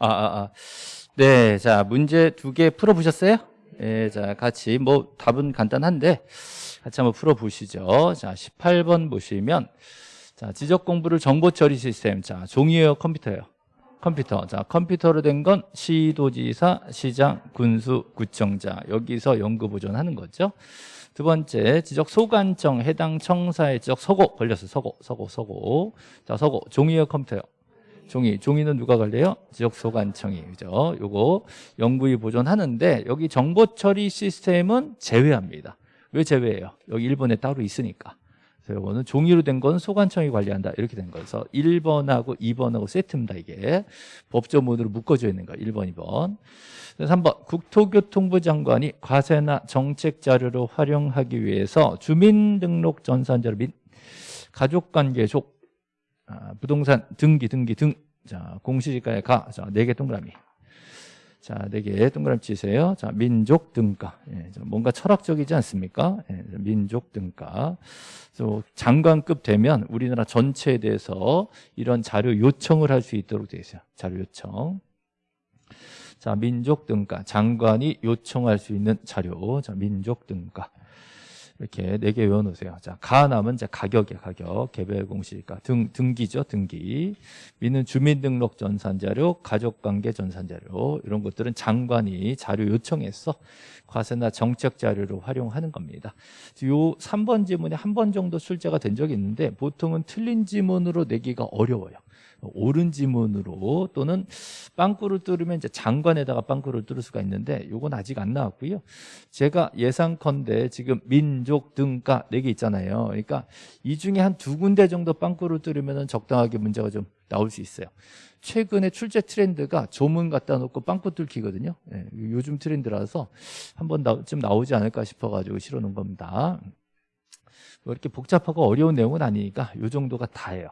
아, 아, 아. 네, 자, 문제 두 개 풀어보셨어요? 예, 자, 같이, 뭐, 답은 간단한데, 같이 한번 풀어보시죠. 자, 18번 보시면, 자, 지적 공부를 정보 처리 시스템. 자, 종이에요, 컴퓨터예요? 컴퓨터. 자, 컴퓨터로 된 건 시도지사, 시장, 군수, 구청자. 여기서 연구 보존하는 거죠. 두 번째, 지적 소관청, 해당 청사의 지적 서고 걸렸어. 서고, 서고, 서고. 자, 서고. 종이에요, 컴퓨터요? 종이. 종이는 누가 관리해요? 지적 소관청이. 그죠? 요거 영구히 보존하는데 여기 정보 처리 시스템은 제외합니다. 왜 제외해요? 여기 일본에 따로 있으니까. 그래서 이거는 종이로 된 건 소관청이 관리한다. 이렇게 된 거여서 1번하고 2번하고 세트입니다. 이게 법조문으로 묶어져 있는 거 1번, 2번. 3번 국토교통부 장관이 과세나 정책 자료로 활용하기 위해서 주민등록 전산자료 및 가족관계족 아, 부동산 등기 등기 등 자, 공시지가에 가. 자, 4개 동그라미. 자, 4개 동그라미 치세요. 자, 민족 등가. 예, 뭔가 철학적이지 않습니까? 예, 민족 등가. 그래서 장관급 되면 우리나라 전체에 대해서 이런 자료 요청을 할 수 있도록 되어 있어요. 자료 요청. 자, 민족 등가. 장관이 요청할 수 있는 자료. 자, 민족 등가. 이렇게 네 개 외워놓으세요. 자, 가 남은 이제 가격이야, 가격. 개별 공시가 등, 등기죠, 등기. 미는 주민등록 전산자료, 가족관계 전산자료. 이런 것들은 장관이 자료 요청해서 과세나 정책 자료로 활용하는 겁니다. 요 3번 지문에 한 번 정도 출제가 된 적이 있는데 보통은 틀린 지문으로 내기가 어려워요. 옳은 지문으로 또는 빵꾸를 뚫으면 이제 장관에다가 빵꾸를 뚫을 수가 있는데 요건 아직 안 나왔고요. 제가 예상컨대 지금 민족 등가 네 개 있잖아요. 그러니까 이 중에 한 두 군데 정도 빵꾸를 뚫으면 적당하게 문제가 좀 나올 수 있어요. 최근에 출제 트렌드가 조문 갖다 놓고 빵꾸 뚫기거든요. 네, 요즘 트렌드라서 한번 좀 나오지 않을까 싶어가지고 실어놓은 겁니다. 뭐 이렇게 복잡하고 어려운 내용은 아니니까 요 정도가 다예요.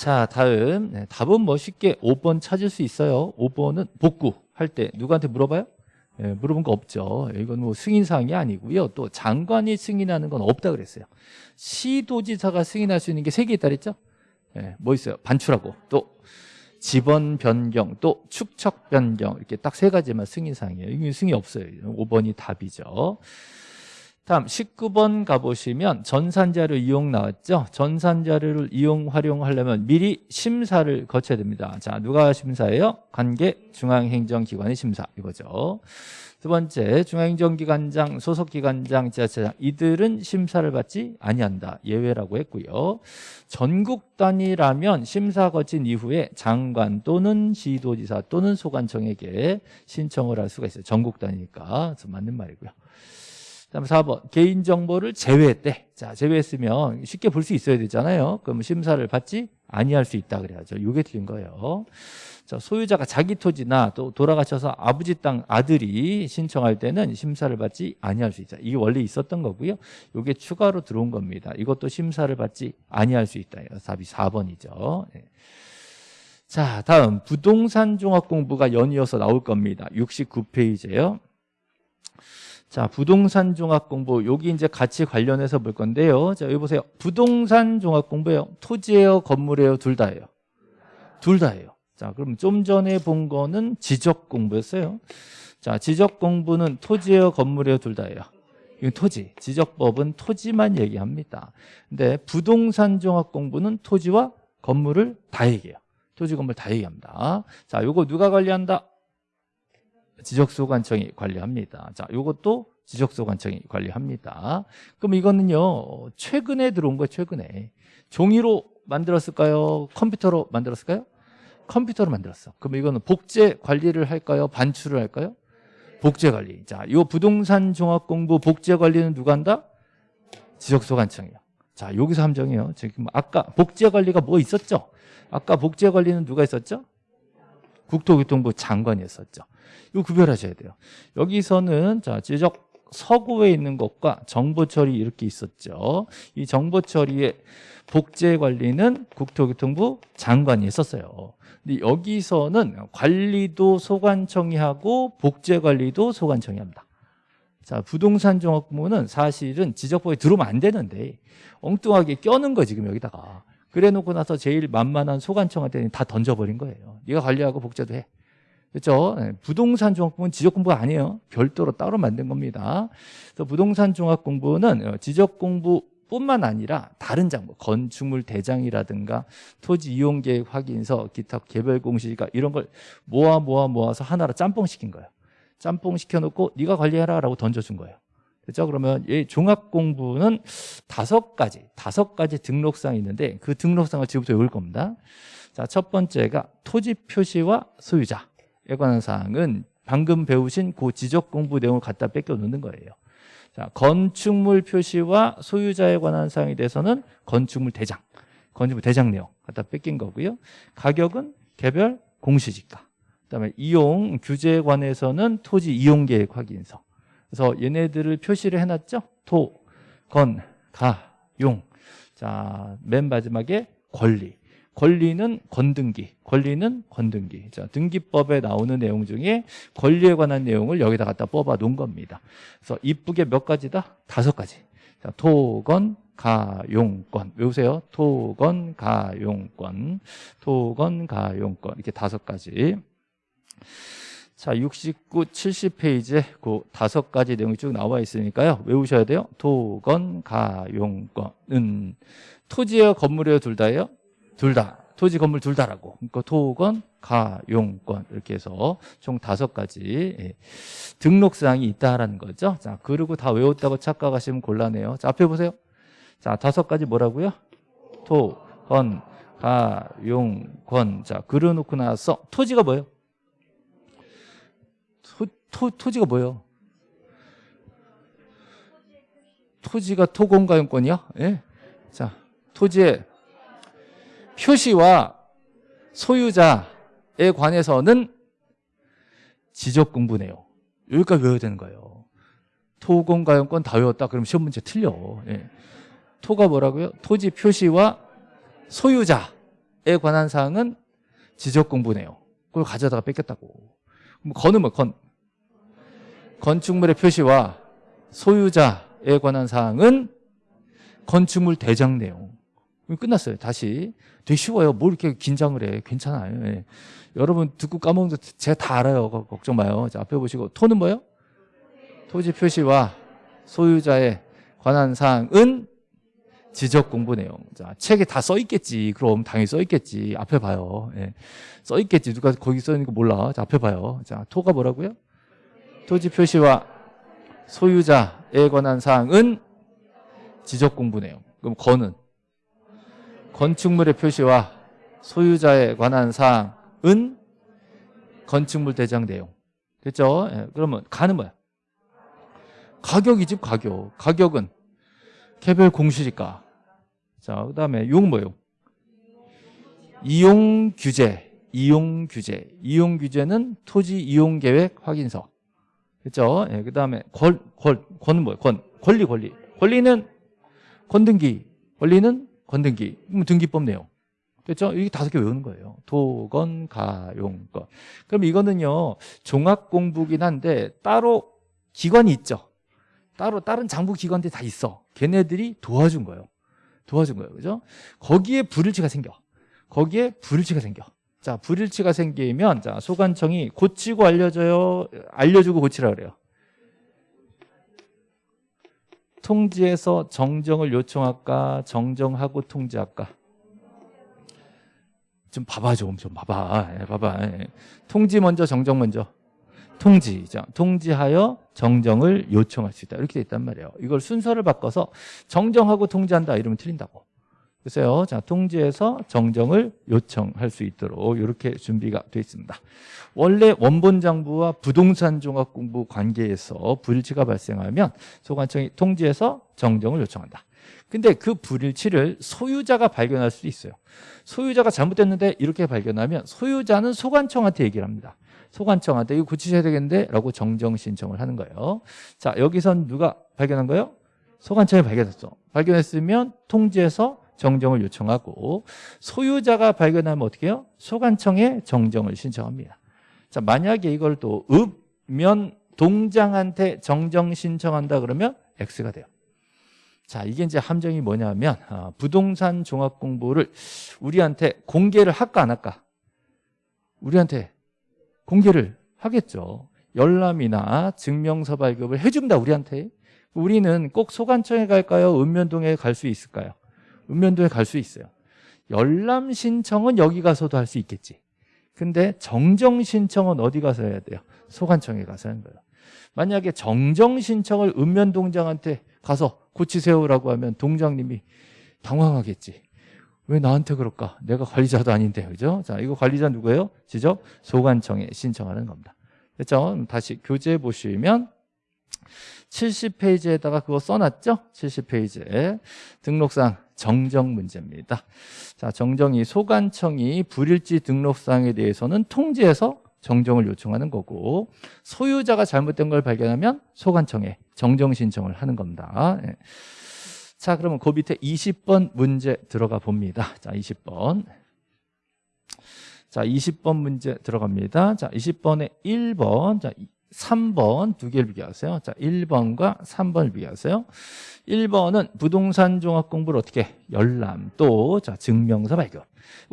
자 다음. 네, 답은 멋있게 5번 찾을 수 있어요. 5번은 복구 할 때 누구한테 물어봐요? 네, 물어본 거 없죠. 이건 뭐 승인사항이 아니고요. 또 장관이 승인하는 건 없다 그랬어요. 시도지사가 승인할 수 있는 게세개 있다 그랬죠? 네, 뭐 있어요? 반출하고. 또 지번 변경 또 축척 변경. 이렇게 딱 세 가지만 승인사항이에요. 이게 승인 없어요. 5번이 답이죠 다음 19번 가보시면 전산자료 이용 나왔죠? 전산자료를 이용 활용하려면 미리 심사를 거쳐야 됩니다. 자 누가 심사예요? 관계 중앙행정기관의 심사. 이거죠. 두 번째 중앙행정기관장 소속기관장 지자체장. 이들은 심사를 받지 아니한다. 예외라고 했고요. 전국 단위라면 심사 거친 이후에 장관 또는 시도지사 또는 소관청에게 신청을 할 수가 있어요. 전국 단위니까. 맞는 말이고요 다음 4번 개인정보를 제외했대 자 제외했으면 쉽게 볼 수 있어야 되잖아요. 그럼 심사를 받지 아니할 수 있다 그래야죠. 이게 틀린 거예요. 자, 소유자가 자기 토지나 또 돌아가셔서 아버지 땅 아들이 신청할 때는 심사를 받지 아니할 수 있다. 이게 원래 있었던 거고요. 이게 추가로 들어온 겁니다. 이것도 심사를 받지 아니할 수 있다. 답이 4번이죠. 네. 자 다음. 부동산 종합 공부가 연이어서 나올 겁니다. 69페이지에요 자, 부동산 종합 공부 여기 이제 같이 관련해서 볼 건데요. 자, 여기 보세요. 부동산 종합 공부예요. 토지예요, 건물이에요, 둘 다예요. 둘 다예요. 자, 그럼 좀 전에 본 거는 지적 공부였어요. 자, 지적 공부는 토지예요, 건물이에요, 둘 다예요. 이건 토지. 지적법은 토지만 얘기합니다. 근데 부동산 종합 공부는 토지와 건물을 다 얘기해요. 토지 건물 다 얘기합니다. 자, 요거 누가 관리한다? 지적소관청이 관리합니다. 자, 이것도 지적소관청이 관리합니다. 그럼 이거는요, 최근에 들어온 거예요, 최근에. 종이로 만들었을까요? 컴퓨터로 만들었을까요? 컴퓨터로 만들었어. 그럼 이거는 복제 관리를 할까요? 반출을 할까요? 복제 관리. 자, 이 부동산 종합 공부 복제 관리는 누가 한다? 지적소관청이요. 자, 여기서 함정이에요. 지금 아까 복제 관리가 뭐 있었죠? 아까 복제 관리는 누가 있었죠? 국토교통부 장관이었었죠. 이거 구별하셔야 돼요. 여기서는 자 지적 서구에 있는 것과 정보 처리 이렇게 있었죠. 이 정보 처리의 복제 관리는 국토교통부 장관이 했었어요. 근데 여기서는 관리도 소관청이 하고 복제 관리도 소관청이 합니다. 자, 부동산 종합부문은 사실은 지적법에 들어오면 안 되는데 엉뚱하게 껴는 거 지금 여기다가 그래 놓고 나서 제일 만만한 소관청한테 다 던져버린 거예요. 네가 관리하고 복제도 해. 그렇죠? 네, 부동산 종합공부는 지적 공부가 아니에요. 별도로 따로 만든 겁니다. 그래서 부동산 종합 공부는 어, 지적 공부 뿐만 아니라 다른 장부, 건축물 대장이라든가 토지 이용 계획 확인서, 기타 개별 공시가 이런 걸 모아 모아 모아서 하나로 짬뽕 시킨 거예요. 짬뽕 시켜놓고 네가 관리해라 라고 던져준 거예요. 그렇죠? 그러면 이 종합 공부는 다섯 가지, 다섯 가지 등록사항이 있는데 그 등록사항을 지금부터 외울 겁니다. 자, 첫 번째가 토지 표시와 소유자. 에 관한 사항은 방금 배우신 그 지적 공부 내용을 갖다 뺏겨 놓는 거예요. 자, 건축물 표시와 소유자에 관한 사항에 대해서는 건축물 대장, 건축물 대장 내용 갖다 뺏긴 거고요. 가격은 개별 공시지가. 그다음에 이용 규제에 관해서는 토지 이용 계획 확인서. 그래서 얘네들을 표시를 해놨죠. 토, 건, 가, 용. 자, 맨 마지막에 권리. 권리는 건등기, 권리는 건등기. 자, 등기법에 나오는 내용 중에 권리에 관한 내용을 여기다 갖다 뽑아 놓은 겁니다. 그래서 이쁘게 몇 가지다? 다섯 가지. 자, 토건, 가용권. 외우세요. 토건, 가용권. 토건, 가용권. 이렇게 다섯 가지. 자, 69, 70페이지에 그 다섯 가지 내용이 쭉 나와 있으니까요. 외우셔야 돼요. 토건, 가용권은 토지예요, 건물이에요, 둘 다예요? 둘 다. 토지 건물 둘 다라고. 그러니까 토건, 가용권 이렇게 해서 총 다섯 가지 예, 등록 사항이 있다라는 거죠. 자, 그리고 다 외웠다고 착각하시면 곤란해요. 자, 앞에 보세요. 자, 다섯 가지 뭐라고요? 토, 건, 가, 용, 권. 자, 그려놓고 나서 토지가 뭐예요? 토, 토, 토지가 뭐예요? 토지가 토건가용권이야? 예? 자, 토지의 표시와 소유자에 관해서는 지적 공부네요. 여기까지 외워야 되는 거예요. 토공가용권 다 외웠다 그러면 시험 문제 틀려. 예. 토가 뭐라고요? 토지 표시와 소유자에 관한 사항은 지적 공부네요. 그걸 가져다가 뺏겼다고. 그럼 건은 뭐 건? 건축물의 표시와 소유자에 관한 사항은 건축물 대장 내용. 끝났어요. 다시. 되게 쉬워요. 뭘 이렇게 긴장을 해. 괜찮아요. 예. 여러분 듣고 까먹는 거 제가 다 알아요. 걱정 마요. 자, 앞에 보시고 토는 뭐예요? 토지 표시와 소유자에 관한 사항은 지적 공부 내용. 자, 책에 다 써 있겠지. 그럼 당연히 써 있겠지. 앞에 봐요. 예. 써 있겠지. 누가 거기 써 있는 거 몰라. 자, 앞에 봐요. 자, 토가 뭐라고요? 토지 표시와 소유자에 관한 사항은 지적 공부 내용. 그럼 건은 건축물의 표시와 소유자에 관한 사항은 건축물 대장 내용. 됐죠? 예, 그러면 가는 뭐야? 가격이지 가격. 가격은 개별 공시지가. 자, 그다음에 용 뭐예요? 이용 규제. 이용 규제. 이용 규제는 토지 이용 계획 확인서. 그렇죠? 예, 그다음에 권, 권, 권은 뭐예요? 권. 권리 권리. 권리는 권등기. 권리는 건등기. 그럼 등기법 내용. 됐죠? 이게 다섯 개 외우는 거예요. 도건, 가, 용, 건. 그럼 이거는요, 종합 공부긴 한데, 따로 기관이 있죠. 따로 다른 장부 기관들이 다 있어. 걔네들이 도와준 거예요. 도와준 거예요. 그죠? 거기에 불일치가 생겨. 거기에 불일치가 생겨. 자, 불일치가 생기면, 자, 소관청이 고치고 알려줘요. 알려주고 고치라 그래요. 통지에서 정정을 요청할까 정정하고 통지할까? 좀 봐봐 좀 좀 봐봐. 예, 봐봐. 예. 통지 먼저 정정 먼저. 통지 자, 통지하여 정정을 요청할 수 있다. 이렇게 돼 있단 말이에요. 이걸 순서를 바꿔서 정정하고 통지한다. 이러면 틀린다고 글쎄요. 자, 통지에서 정정을 요청할 수 있도록 이렇게 준비가 되어 있습니다. 원래 원본 장부와 부동산 종합 공부 관계에서 불일치가 발생하면 소관청이 통지에서 정정을 요청한다. 근데 그 불일치를 소유자가 발견할 수도 있어요. 소유자가 잘못됐는데 이렇게 발견하면 소유자는 소관청한테 얘기를 합니다. 소관청한테 이거 고치셔야 되겠는데 라고 정정 신청을 하는 거예요. 자, 여기선 누가 발견한 거예요? 소관청이 발견했어. 발견했으면 통지에서 정정을 요청하고 소유자가 발견하면 어떻게 해요? 소관청에 정정을 신청합니다. 자, 만약에 이걸 또 읍면 동장한테 정정 신청한다 그러면 X가 돼요. 자, 이게 이제 함정이 뭐냐면 아, 부동산 종합 공부를 우리한테 공개를 할까 안 할까? 우리한테 공개를 하겠죠. 열람이나 증명서 발급을 해준다 우리한테. 우리는 꼭 소관청에 갈까요? 읍면동에 갈 수 있을까요? 읍면동에 갈 수 있어요. 열람 신청은 여기 가서도 할 수 있겠지. 근데 정정 신청은 어디 가서 해야 돼요? 소관청에 가서 하는 거예요. 만약에 정정 신청을 읍면동장한테 가서 고치세요라고 하면 동장님이 당황하겠지. 왜 나한테 그럴까? 내가 관리자도 아닌데, 그죠? 자, 이거 관리자 누구예요? 지적 소관청에 신청하는 겁니다. 됐죠? 다시 교재 보시면 70페이지에다가 그거 써놨죠? 70페이지에 등록상 정정 문제입니다. 자, 정정이 소관청이 불일지 등록상에 대해서는 통지해서 정정을 요청하는 거고 소유자가 잘못된 걸 발견하면 소관청에 정정 신청을 하는 겁니다. 예. 자, 그러면 그 밑에 20번 문제 들어가 봅니다. 자, 20번. 자, 20번 문제 들어갑니다. 자, 20번에 1번, 자, 3번 두 개를 비교하세요. 자, 1번과 3번을 비교하세요. 1번은 부동산 종합 공부를 어떻게 열람 또 자, 증명서 발급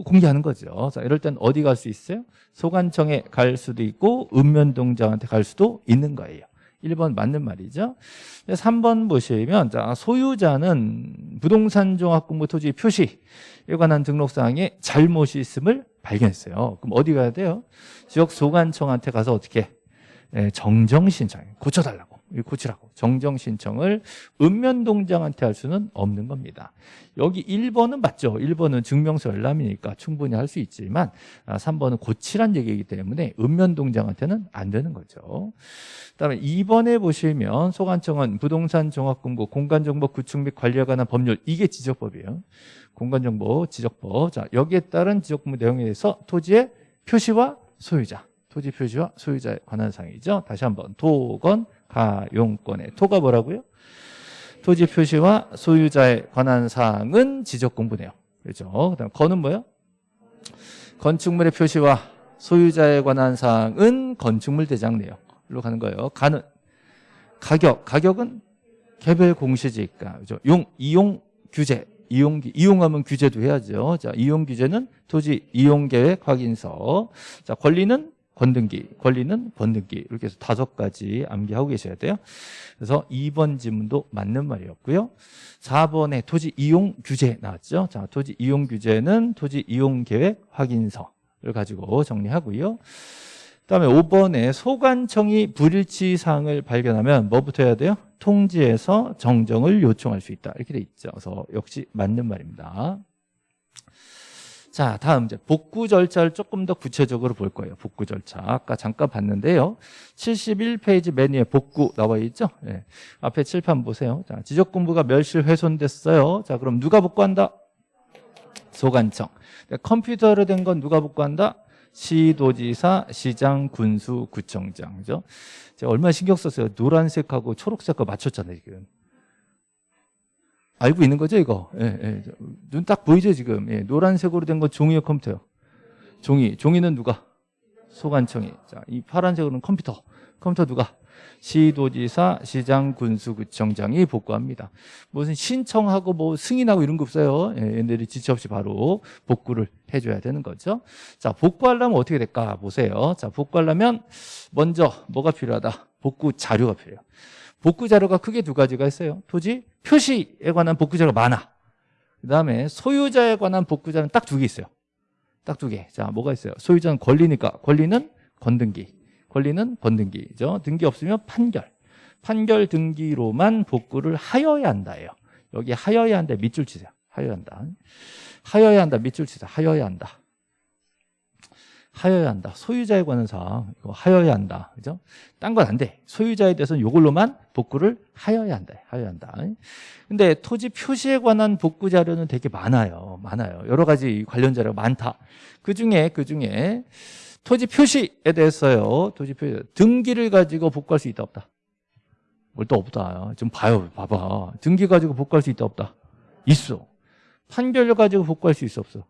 공개하는 거죠. 자, 이럴 땐 어디 갈 수 있어요? 소관청에 갈 수도 있고 읍면동장한테 갈 수도 있는 거예요. 1번 맞는 말이죠. 3번 보시면 자, 소유자는 부동산 종합 공부 토지 표시에 관한 등록사항에 잘못이 있음을 발견했어요. 그럼 어디 가야 돼요? 지역 소관청한테 가서 어떻게 예, 정정 신청 고쳐달라고 고치라고 정정 신청을 읍면동장한테 할 수는 없는 겁니다. 여기 1번은 맞죠. 1번은 증명서 열람이니까 충분히 할 수 있지만 3번은 아, 고치란 얘기이기 때문에 읍면동장한테는 안 되는 거죠. 그다음에 2번에 보시면 소관청은 부동산 종합공고 공간정보 구축 및 관리에 관한 법률 이게 지적법이에요. 공간정보 지적법. 자 여기에 따른 지적법 내용에 대해서 토지의 표시와 소유자 토지 표시와 소유자에 관한 사항이죠. 다시 한번 토건 가용권의 토가 뭐라고요? 토지 표시와 소유자에 관한 사항은 지적 공부네요. 그렇죠? 그다음 건은 뭐예요? 건축물의 표시와 소유자에 관한 사항은 건축물 대장 내역로 가는 거예요. 가는 가격, 가격은 개별 공시지가 그죠? 용 이용 규제 이용 이용하면 규제도 해야죠. 자, 이용 규제는 토지 이용 계획 확인서. 자, 권리는 권등기, 권리는 권등기 이렇게 해서 다섯 가지 암기하고 계셔야 돼요. 그래서 2번 지문도 맞는 말이었고요. 4번에 토지 이용 규제 나왔죠. 자, 토지 이용 규제는 토지 이용 계획 확인서를 가지고 정리하고요. 그다음에 5번에 소관청이 불일치 사항을 발견하면 뭐부터 해야 돼요? 통지해서 정정을 요청할 수 있다. 이렇게 돼 있죠. 그래서 역시 맞는 말입니다. 자, 다음 이제 복구 절차를 조금 더 구체적으로 볼 거예요. 복구 절차. 아까 잠깐 봤는데요. 71페이지 맨 위에 복구 나와 있죠? 네. 앞에 칠판 보세요. 자, 지적 공부가 멸실 훼손됐어요. 자, 그럼 누가 복구한다? 소관청. 컴퓨터로 된 건 누가 복구한다? 시도지사, 시장, 군수, 구청장. 그죠? 제가 얼마나 신경 썼어요. 노란색하고 초록색하고 맞췄잖아요, 지금. 알고 있는 거죠, 이거? 예, 예. 눈 딱 보이죠, 지금? 예, 노란색으로 된 건 종이요, 컴퓨터요? 종이. 종이는 누가? 소관청이. 자, 이 파란색으로는 컴퓨터. 컴퓨터 누가? 시도지사, 시장, 군수구청장이 복구합니다. 무슨 신청하고 뭐 승인하고 이런 거 없어요. 예, 얘네들이 지체 없이 바로 복구를 해줘야 되는 거죠. 자, 복구하려면 어떻게 될까? 보세요. 자, 복구하려면 먼저 뭐가 필요하다? 복구 자료가 필요해요. 복구 자료가 크게 두 가지가 있어요. 토지 표시에 관한 복구 자료가 많아. 그 다음에 소유자에 관한 복구 자료는 딱 두 개 있어요. 딱 두 개. 자, 뭐가 있어요? 소유자는 권리니까. 권리는 건등기. 권리는 건등기죠. 등기 없으면 판결. 판결 등기로만 복구를 하여야 한다예요. 여기 하여야 한다 밑줄 치세요. 하여야 한다. 하여야 한다 밑줄 치세요. 하여야 한다. 하여야 한다. 소유자에 관한 사항 이거 하여야 한다. 그죠? 딴 건 안 돼. 소유자에 대해서는 이걸로만 복구를 하여야 한다. 하여야 한다. 근데 토지 표시에 관한 복구 자료는 되게 많아요. 많아요. 여러 가지 관련 자료가 많다. 그 중에 그 중에 토지 표시에 대해서요. 토지 표시 등기를 가지고 복구할 수 있다 없다. 뭘또 없다. 좀 봐요. 봐봐. 등기 가지고 복구할 수 있다 없다. 있어. 판결 가지고 복구할 수 있어 없어.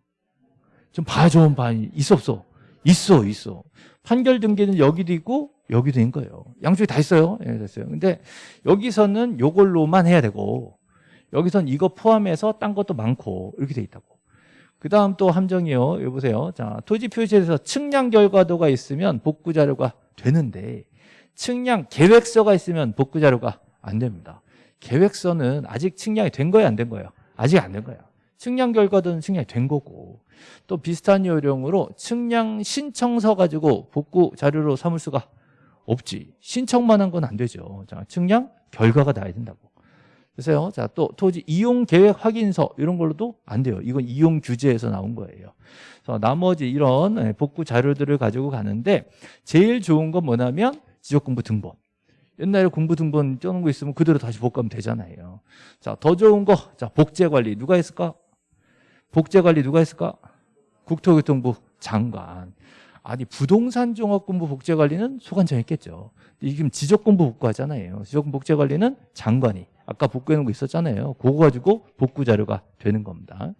좀 봐, 좀 봐. 있어 없어. 있어, 있어. 판결 등기는 여기도 있고 여기도 있는 거예요. 양쪽에 다 있어요. 예, 됐어요. 근데 여기서는 요걸로만 해야 되고 여기선 이거 포함해서 딴 것도 많고 이렇게 돼 있다고. 그 다음 또 함정이요. 여기 보세요. 자, 토지 표시에서 측량 결과도가 있으면 복구 자료가 되는데 측량 계획서가 있으면 복구 자료가 안 됩니다. 계획서는 아직 측량이 된 거예요, 안 된 거예요? 아직 안 된 거예요. 측량 결과도는 측량이 된 거고 또 비슷한 요령으로 측량 신청서 가지고 복구 자료로 삼을 수가 없지. 신청만 한 건 안 되죠. 자, 측량 결과가 나야 된다고. 그래서요. 자, 또 토지 이용 계획 확인서 이런 걸로도 안 돼요. 이건 이용 규제에서 나온 거예요. 그래서 나머지 이런 예, 복구 자료들을 가지고 가는데 제일 좋은 건 뭐냐면 지적공부 등본. 옛날에 공부 등본 쩌는 거 있으면 그대로 다시 복구하면 되잖아요. 자, 더 좋은 거. 자, 복제 관리 누가 했을까? 복제 관리 누가 했을까? 국토교통부 장관. 아니 부동산 종합공부 복제 관리는 소관청이 했겠죠. 지금 지적공부 복구하잖아요. 지적공부 복제 관리는 장관이 아까 복구해 놓은 거 있었잖아요. 그거 가지고 복구 자료가 되는 겁니다.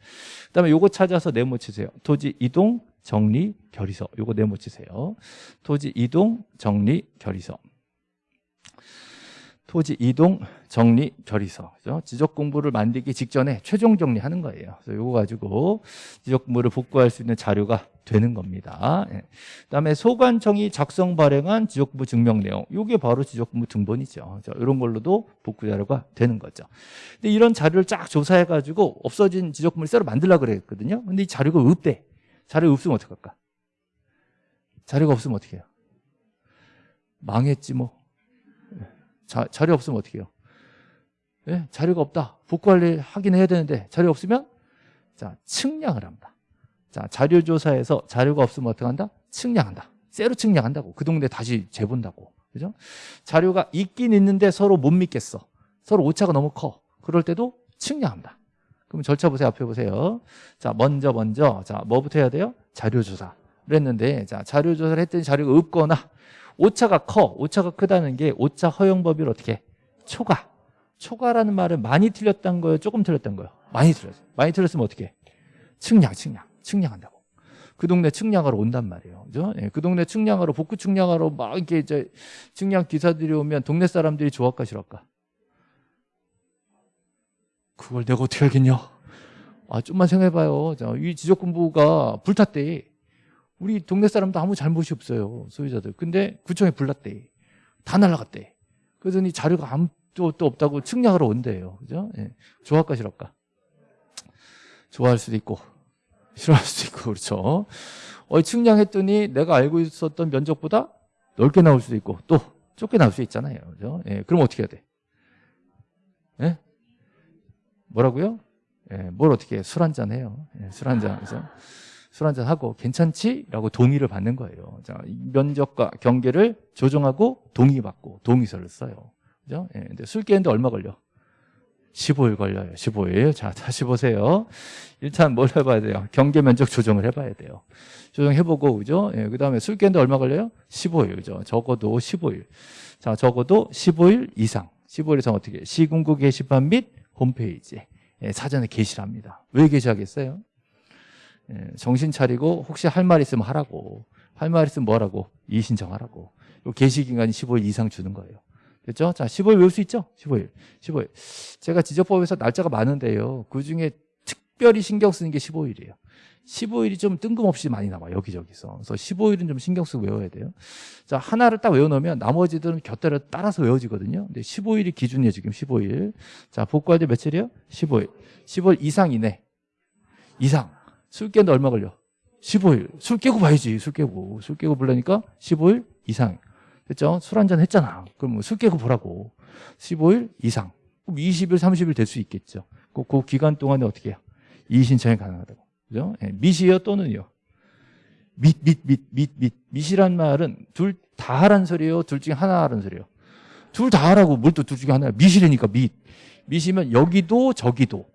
그다음에 요거 찾아서 네모 치세요. 토지 이동 정리 결의서. 요거 네모 치세요. 토지 이동 정리 결의서. 토지 이동 정리 결의서 그죠? 지적 공부를 만들기 직전에 최종 정리하는 거예요. 그래서 이거 가지고 지적 공부를 복구할 수 있는 자료가 되는 겁니다. 예. 그다음에 소관청이 작성 발행한 지적 공부 증명 내용. 이게 바로 지적 공부 등본이죠. 자, 이런 걸로도 복구 자료가 되는 거죠. 근데 이런 자료를 쫙 조사해 가지고 없어진 지적 공부를 새로 만들라 그랬거든요. 근데 이 자료가 없대. 자료가 없으면 어떡할까? 자료가 없으면 어떻게 해요? 망했지 뭐. 자, 자료 없으면 어떻게 해요? 네? 자료가 없다. 복구관리 하긴 해야 되는데 자료 없으면 자 측량을 합니다. 자 자료 조사에서 자료가 없으면 어떻게 한다? 측량한다. 새로 측량한다고. 그 동네 다시 재본다고. 그죠? 자료가 있긴 있는데 서로 못 믿겠어. 서로 오차가 너무 커. 그럴 때도 측량합니다. 그럼 절차 보세요. 앞에 보세요. 자 먼저 먼저 자 뭐부터 해야 돼요? 자료 조사를 했는데 자 자료 조사를 했더니 자료가 없거나 오차가 커. 오차가 크다는 게 오차 허용 법을 어떻게? 초과. 초과라는 말은 많이 틀렸다는 거예요? 조금 틀렸다는 거예요? 많이 틀렸어요. 많이 틀렸으면 어떻게? 측량, 측량. 측량한다고. 그 동네 측량하러 온단 말이에요. 그죠? 예, 그 동네 측량하러, 복구 측량하러 막 이렇게 이제 측량 기사들이 오면 동네 사람들이 좋아할까 싫어할까? 그걸 내가 어떻게 알겠냐? 아, 좀만 생각해봐요. 자, 이 지적공부가 불탔대. 우리 동네 사람도 아무 잘못이 없어요. 소유자들. 근데 구청에 불났대. 다 날라갔대. 그러더니 자료가 아무것도 없다고 측량하러 온대요. 그죠? 예. 좋아할까 싫을까? 좋아할 수도 있고 싫어할 수도 있고 그렇죠. 어, 측량했더니 내가 알고 있었던 면적보다 넓게 나올 수도 있고 또 좁게 나올 수 있잖아요. 그죠? 예. 그럼 어떻게 해야 돼? 예? 뭐라고요? 예, 뭘 어떻게 해? 술 한잔 해요. 예, 술 한잔. 그죠? 술 한잔 하고 괜찮지? 라고 동의를 받는 거예요. 자, 면적과 경계를 조정하고 동의받고 동의서를 써요. 그죠? 예, 근데 술 깨는데 얼마 걸려? 15일 걸려요. 15일. 자, 다시 보세요. 일단 뭘 해봐야 돼요? 경계 면적 조정을 해봐야 돼요. 조정해보고, 그죠? 예, 그 다음에 술 깨는데 얼마 걸려요? 15일. 그죠? 적어도 15일. 자, 적어도 15일 이상. 15일 이상 어떻게? 시군구 게시판 및 홈페이지에 예, 사전에 게시를 합니다. 왜 게시하겠어요? 예, 정신 차리고 혹시 할 말 있으면 하라고. 할 말 있으면 뭐라고? 이의 신청하라고. 요 게시 기간이 15일 이상 주는 거예요. 됐죠? 자 15일 외울 수 있죠? 15일. 15일. 제가 지적법에서 날짜가 많은데요. 그중에 특별히 신경 쓰는 게 15일이에요. 15일이 좀 뜬금없이 많이 나와 여기저기서. 그래서 15일은 좀 신경 쓰고 외워야 돼요. 자 하나를 딱 외워놓으면 나머지들은 곁들여 따라서 외워지거든요. 근데 15일이 기준이에요 지금 15일. 자 복구할 때 며칠이에요? 15일. 15일 이상 이내. 이상 술 깨는데 얼마 걸려? 15일. 술 깨고 봐야지. 술 깨고. 술 깨고 보려니까 15일 이상. 됐죠? 술 한 잔 했잖아. 그럼 뭐술 깨고 보라고. 15일 이상. 그럼 20일, 30일 될 수 있겠죠. 그, 그 기간 동안에 어떻게 해요? 이의 신청이 가능하다고. 그죠? 예, 밑이요 또는요? 밑, 밑, 밑, 밑, 밑. 밑이란 말은 둘 다 하란 소리예요? 둘 중에 하나 하란 소리예요? 둘 다 하라고 뭘 또 둘 중에 하나야? 밑이라니까 밑. 밑이면 여기도 저기도.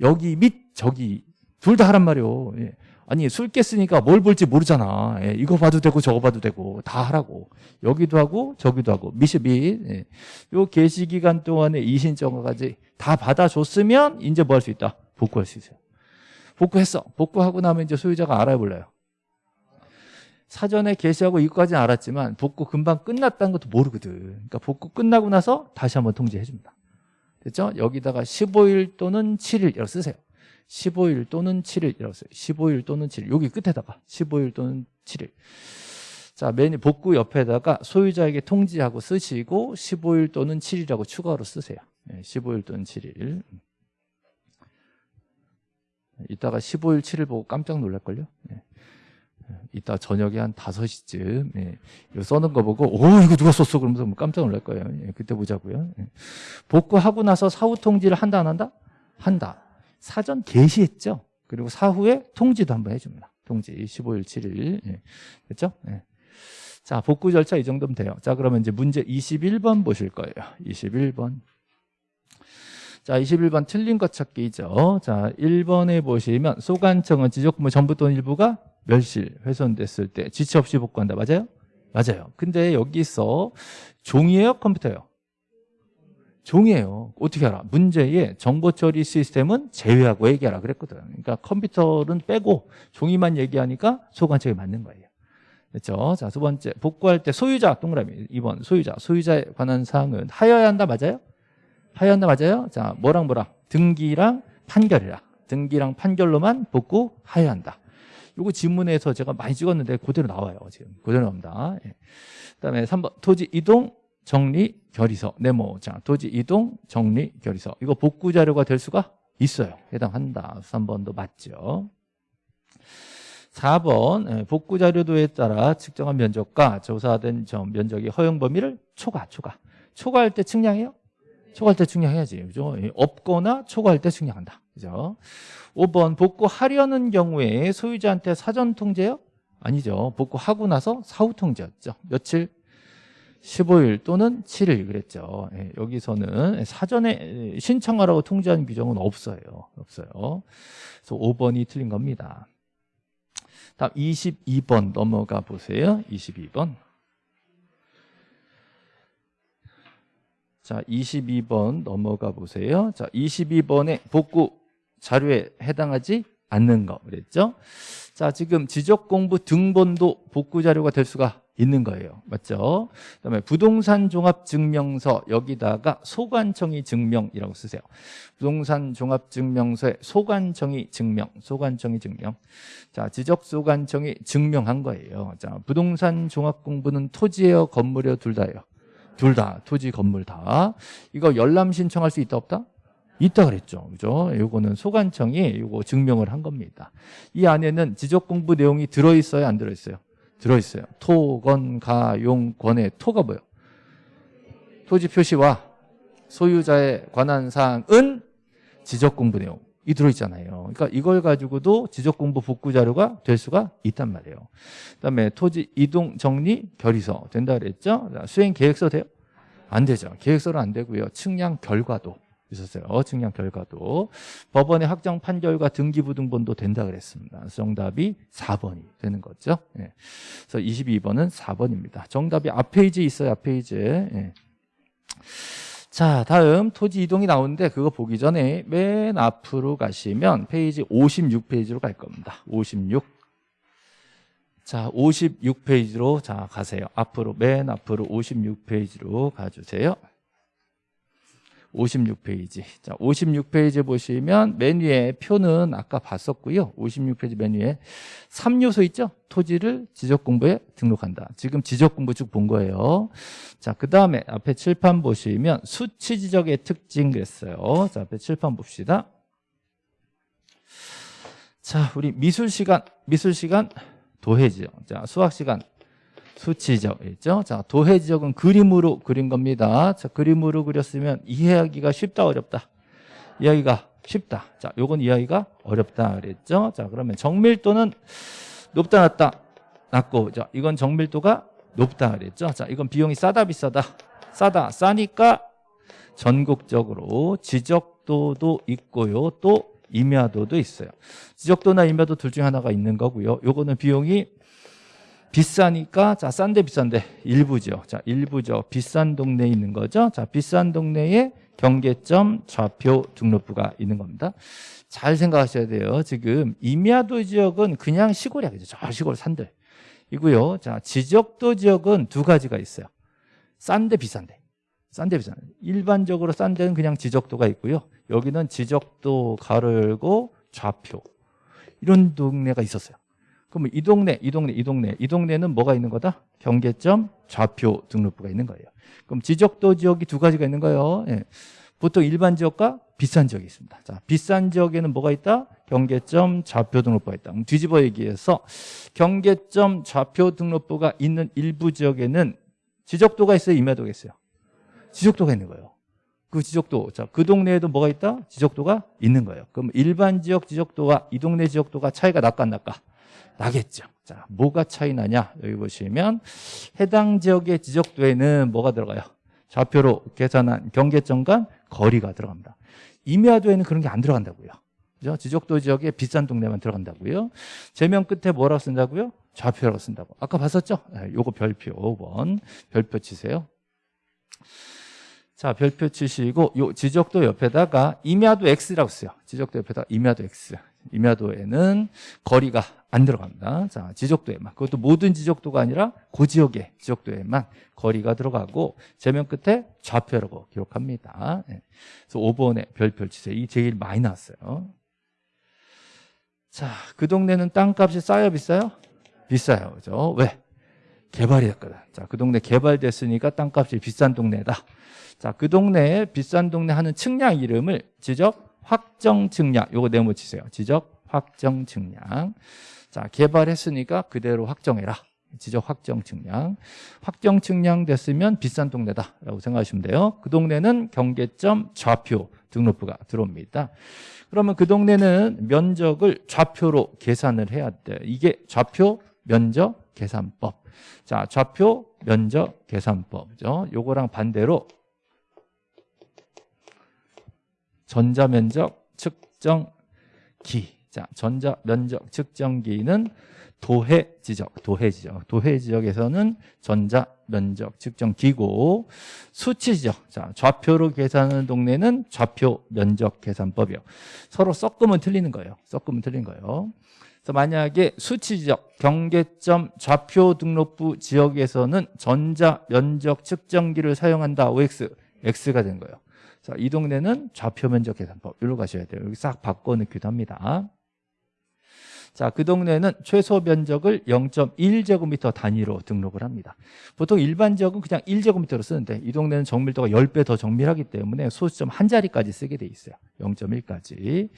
여기 밑, 저기 둘 다 하란 말이요. 예. 아니 술 깼으니까 뭘 볼지 모르잖아. 예. 이거 봐도 되고 저거 봐도 되고 다 하라고. 여기도 하고 저기도 하고 미시 및 예. 요 개시 기간 동안에 이신청까지 다 받아줬으면 이제 뭐 할 수 있다? 복구할 수 있어요. 복구했어. 복구하고 나면 이제 소유자가 알아볼래요. 사전에 게시하고 이거까지는 알았지만 복구 금방 끝났다는 것도 모르거든. 그러니까 복구 끝나고 나서 다시 한번 통지해 줍니다. 됐죠? 여기다가 15일 또는 7일 이라고 쓰세요. 15일 또는 7일 이라고 써요. 15일 또는 7일. 여기 끝에다가 15일 또는 7일. 자, 메뉴 복구 옆에다가 소유자에게 통지하고 쓰시고 15일 또는 7일이라고 추가로 쓰세요. 네, 15일 또는 7일. 이따가 15일, 7일 보고 깜짝 놀랄걸요? 네. 이따 저녁에 한 5시쯤 예, 이거 써는 거 보고 오 이거 누가 썼어 그러면서 뭐 깜짝 놀랄 거예요 예, 그때 보자고요 예. 복구하고 나서 사후 통지를 한다 안 한다? 한다 사전 게시했죠 그리고 사후에 통지도 한번 해줍니다 통지 15일 7일 예. 됐죠? 예. 자 복구 절차 이 정도면 돼요 자 그러면 이제 문제 21번 보실 거예요 21번 자, 21번 틀린 것 찾기죠. 자, 1번에 보시면 소관청은 지적부문 전부 또는 일부가 멸실, 훼손됐을 때 지체 없이 복구한다. 맞아요? 맞아요. 근데 여기서 종이에요? 컴퓨터예요? 종이에요. 어떻게 알아? 문제에 정보 처리 시스템은 제외하고 얘기하라 그랬거든. 그러니까 컴퓨터는 빼고 종이만 얘기하니까 소관청이 맞는 거예요. 됐죠? 자, 두 번째. 복구할 때 소유자, 동그라미. 2번. 소유자. 소유자에 관한 사항은 하여야 한다. 맞아요? 하였나 맞아요? 자, 뭐랑 뭐랑 등기랑 판결이라 등기랑 판결로만 복구하여야 한다. 요거 지문에서 제가 많이 찍었는데 그대로 나와요. 지금 그대로 나옵니다. 예. 그다음에 3번 토지 이동 정리 결의서 네모 자 토지 이동 정리 결의서 이거 복구 자료가 될 수가 있어요. 해당한다. 3번도 맞죠. 4번 예, 복구 자료도에 따라 측정한 면적과 조사된 점 면적의 허용 범위를 초과 초과 초과할 때 측량해요? 초과할 때 측량해야지. 그죠? 예, 없거나 초과할 때 측량한다. 그죠? 5번 복구하려는 경우에 소유자한테 사전 통제요? 아니죠. 복구하고 나서 사후 통제였죠. 며칠? 15일 또는 7일 그랬죠. 예, 여기서는 사전에 신청하라고 통제하는 규정은 없어요. 없어요. 그래서 5번이 틀린 겁니다. 다음 22번 넘어가 보세요. 22번. 자, 22번 넘어가 보세요. 자, 22번에 복구 자료에 해당하지 않는 거 그랬죠? 자, 지금 지적 공부 등본도 복구 자료가 될 수가 있는 거예요. 맞죠? 그다음에 부동산 종합 증명서 여기다가 소관청이 증명이라고 쓰세요. 부동산 종합 증명서에 소관청이 증명, 소관청이 증명. 자, 지적 소관청이 증명한 거예요. 자, 부동산 종합 공부는 토지예요, 건물이요, 둘 다예요. 둘 다, 토지, 건물 다. 이거 열람 신청할 수 있다, 없다? 있다 그랬죠. 그죠? 요거는 소관청이 요거 증명을 한 겁니다. 이 안에는 지적 공부 내용이 들어 있어요, 안 들어 있어요? 들어있어요. 토, 건, 가, 용, 권의 토가 뭐예요? 토지 표시와 소유자에 관한 사항은 지적 공부 내용. 이 들어있잖아요. 그러니까 이걸 가지고도 지적공부 복구 자료가 될 수가 있단 말이에요. 그다음에 토지 이동 정리 결의서 된다 그랬죠? 수행 계획서 돼요? 안 되죠. 계획서는 안 되고요. 측량 결과도 있었어요. 측량 결과도 법원의 확정 판결과 등기부등본도 된다 그랬습니다. 정답이 4번이 되는 거죠. 예. 그래서 22번은 4번입니다. 정답이 앞 페이지에 있어요. 앞 페이지에. 예. 자 다음 토지 이동이 나오는데 그거 보기 전에 맨 앞으로 가시면 페이지 56페이지로 갈 겁니다 56 자, 56페이지로 자 가세요. 앞으로 맨 앞으로 56페이지로 가주세요. 56페이지. 자, 56페이지 보시면 메뉴에 표는 아까 봤었고요. 56페이지 메뉴에 3요소 있죠? 토지를 지적공부에 등록한다. 지금 지적공부 쭉 본 거예요. 자, 그 다음에 앞에 칠판 보시면 수치 지적의 특징 그랬어요. 자, 앞에 칠판 봅시다. 자, 우리 미술 시간, 미술 시간 도해지요. 자, 수학 시간 수치적 있죠? 자, 도해 지적은 그림으로 그린 겁니다. 자, 그림으로 그렸으면 이해하기가 쉽다 어렵다. 이해하기가 쉽다. 자, 요건 이해하기가 어렵다 그랬죠? 자, 그러면 정밀도는 높다 낮다 낮고 자, 이건 정밀도가 높다 그랬죠? 자, 이건 비용이 싸다 비싸다. 싸다. 싸니까 전국적으로 지적도도 있고요. 또 임야도도 있어요. 지적도나 임야도 둘 중에 하나가 있는 거고요. 요거는 비용이 비싸니까 자 싼데 비싼데 일부죠. 자 일부죠. 비싼 동네에 있는 거죠. 자 비싼 동네에 경계점 좌표 등록부가 있는 겁니다. 잘 생각하셔야 돼요. 지금 임야도 지역은 그냥 시골이야. 그죠? 저 시골 산들. 이고요. 자 지적도 지역은 두 가지가 있어요. 싼데 비싼데. 싼데 비싸. 일반적으로 싼 데는 그냥 지적도가 있고요. 여기는 지적도 가르고 좌표 이런 동네가 있었어요. 그럼 이 동네, 이 동네, 이 동네, 이 동네는 뭐가 있는 거다? 경계점 좌표 등록부가 있는 거예요. 그럼 지적도 지역이 두 가지가 있는 거예요. 예. 보통 일반 지역과 비싼 지역이 있습니다. 자, 비싼 지역에는 뭐가 있다? 경계점 좌표 등록부가 있다. 그럼 뒤집어 얘기해서 경계점 좌표 등록부가 있는 일부 지역에는 지적도가 있어요, 임야도가 있어요. 지적도가 있는 거예요. 그 지적도, 자, 그 동네에도 뭐가 있다? 지적도가 있는 거예요. 그럼 일반 지역 지적도와 이 동네 지적도가 차이가 날까 안 날까? 나겠죠. 자, 뭐가 차이 나냐? 여기 보시면 해당 지역의 지적도에는 뭐가 들어가요? 좌표로 계산한 경계점간 거리가 들어갑니다. 임야도에는 그런 게 안 들어간다고요. 그죠? 지적도 지역에 비싼 동네만 들어간다고요. 제면 끝에 뭐라고 쓴다고요? 좌표라고 쓴다고. 아까 봤었죠? 네, 요거 별표 5번. 별표 치세요. 자, 별표 치시고 요 지적도 옆에다가 임야도 X라고 써요. 지적도 옆에다가 임야도 X. 임야도에는 거리가 안 들어갑니다. 자, 지적도에만. 그것도 모든 지적도가 아니라 그 지역의 지적도에만 거리가 들어가고 제면 끝에 좌표라고 기록합니다. 네. 그래서 5번에 별표 치세요. 이 제일 많이 나왔어요. 자, 그 동네는 땅값이 싸요, 비싸요? 비싸요. 그죠? 왜? 개발이 됐거든. 자, 그 동네 개발됐으니까 땅값이 비싼 동네다. 자, 그 동네에 비싼 동네 하는 측량 이름을 지적 확정 측량. 요거 네모 치세요. 지적 확정 측량. 자, 개발했으니까 그대로 확정해라. 지적 확정 측량. 확정 측량 됐으면 비싼 동네다 라고 생각하시면 돼요. 그 동네는 경계점 좌표 등록부가 들어옵니다. 그러면 그 동네는 면적을 좌표로 계산을 해야 돼. 이게 좌표 면적 계산법. 자, 좌표 면적 계산법이죠. 요거랑 반대로 전자면적 측정기. 자, 전자면적 측정기는 도해 지적, 도해 지적. 도해 지역에서는 전자 면적 측정기고 수치 지적. 자, 좌표로 계산하는 동네는 좌표 면적 계산법이요. 서로 섞으면 틀리는 거예요. 섞으면 틀린 거예요. 그래서 만약에 수치 지적, 경계점 좌표 등록부 지역에서는 전자 면적 측정기를 사용한다. OX, X가 된 거예요. 자, 이 동네는 좌표 면적 계산법. 여기로 가셔야 돼요. 여기 싹 바꿔 넣기도 합니다. 자, 그 동네는 최소 면적을 0.1제곱미터 단위로 등록을 합니다. 보통 일반 지역은 그냥 1제곱미터로 쓰는데 이 동네는 정밀도가 10배 더 정밀하기 때문에 소수점 한 자리까지 쓰게 돼 있어요. 0.1까지.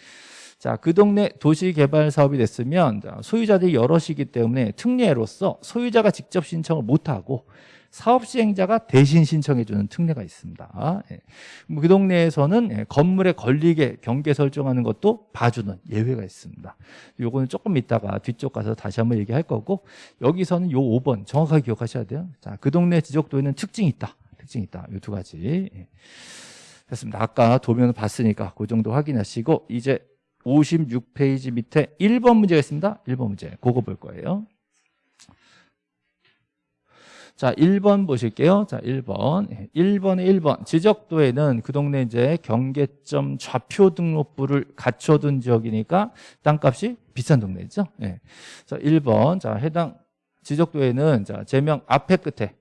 자, 그 동네 도시 개발 사업이 됐으면 소유자들이 여럿이기 때문에 특례로서 소유자가 직접 신청을 못 하고 사업 시행자가 대신 신청해 주는 특례가 있습니다. 예. 그 동네에서는 예, 건물에 걸리게 경계 설정하는 것도 봐주는 예외가 있습니다. 요거는 조금 이따가 뒤쪽 가서 다시 한번 얘기할 거고 여기서는 요 5번 정확하게 기억하셔야 돼요. 자, 그 동네 지적도에는 특징이 있다. 특징이 있다. 요 두 가지. 예. 됐습니다. 아까 도면을 봤으니까 그 정도 확인하시고 이제 56페이지 밑에 1번 문제가 있습니다. 1번 문제. 그거 볼 거예요. 자, 1번 보실게요. 자, 1번. 1번에 1번. 지적도에는 그 동네 이제 경계점 좌표 등록부를 갖춰둔 지역이니까 땅값이 비싼 동네죠. 예. 자, 1번. 자, 해당 지적도에는 자, 제명 앞에 끝에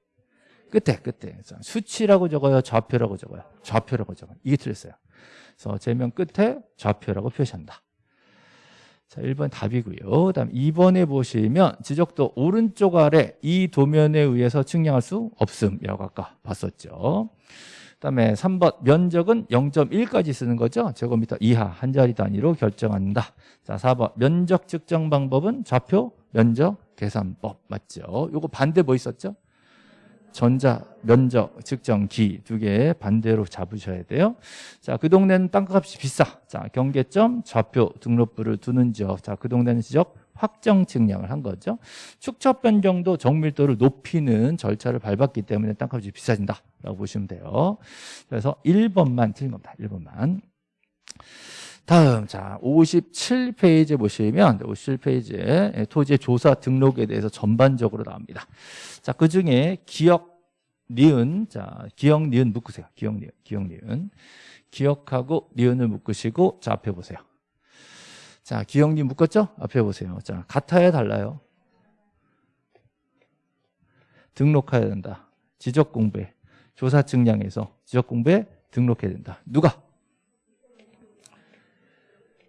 끝에 끝에 자, 수치라고 적어요. 좌표라고 적어요. 좌표라고 적어요. 이게 틀렸어요. 그래서 제명 끝에 좌표라고 표시한다. 자, 1번 답이고요. 그다음 2번에 보시면 지적도 오른쪽 아래 이 도면에 의해서 측량할 수 없음이라고 아까 봤었죠. 그다음에 3번 면적은 0.1까지 쓰는 거죠. 제곱미터 이하 한 자리 단위로 결정한다. 자, 4번 면적 측정 방법은 좌표 면적 계산법 맞죠? 요거 반대 뭐 있었죠? 전자, 면적, 측정기 두 개 반대로 잡으셔야 돼요. 자, 그 동네는 땅값이 비싸. 자, 경계점, 좌표, 등록부를 두는 지역. 자, 그 동네는 지적 확정 측량을 한 거죠. 축척 변경도 정밀도를 높이는 절차를 밟았기 때문에 땅값이 비싸진다라고 보시면 돼요. 그래서 1번만 틀린 겁니다. 1번만. 다음 자 57페이지 보시면 57페이지에 토지의 조사 등록에 대해서 전반적으로 나옵니다. 자 그중에 기억 니은 자 기억 니은 묶으세요. 기억 니은 기억 니은 기억하고 니은을 묶으시고 자 앞에 보세요. 자 기억 니은 묶었죠? 앞에 보세요. 자 같아야 달라요. 등록해야 된다. 지적 공부에 조사 측량에서 지적 공부에 등록해야 된다. 누가?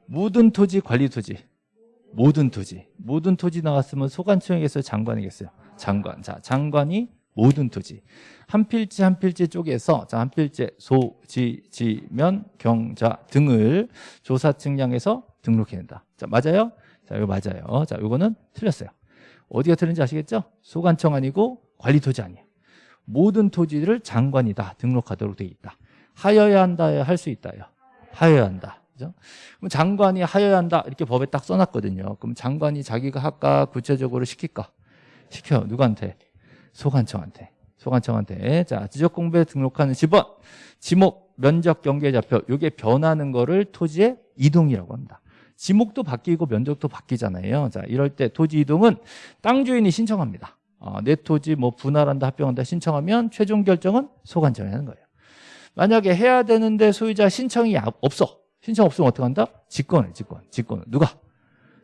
모든 토지 관리 토지. 모든 토지. 모든 토지 나왔으면 소관청에서 장관이겠어요. 장관. 자, 장관이 모든 토지. 한 필지 한 필지 쪽에서 자, 한 필지 소, 지, 지면, 경 자 등을 조사 측량해서 등록해야 된다. 자, 맞아요? 자, 이거 맞아요. 자, 이거는 틀렸어요. 어디가 틀린지 아시겠죠? 소관청 아니고 관리 토지 아니에요. 모든 토지를 장관이 다 등록하도록 되어 있다. 하여야 한다, 할수 있다요. 하여야 한다. 그죠? 그럼 장관이 하여야 한다 이렇게 법에 딱 써놨거든요. 그럼 장관이 자기가 할까 구체적으로 시킬까? 시켜 누구한테? 소관청한테. 소관청한테. 자 지적 공부에 등록하는 집원, 지목, 면적, 경계 좌표 이게 변하는 거를 토지의 이동이라고 합니다. 지목도 바뀌고 면적도 바뀌잖아요. 자 이럴 때 토지 이동은 땅 주인이 신청합니다. 어, 내 토지 뭐 분할한다 합병한다 신청하면 최종 결정은 소관청이 하는 거예요. 만약에 해야 되는데 소유자 신청이 없어. 신청 없으면 어떻게 한다? 직권해, 직권. 직권. 누가?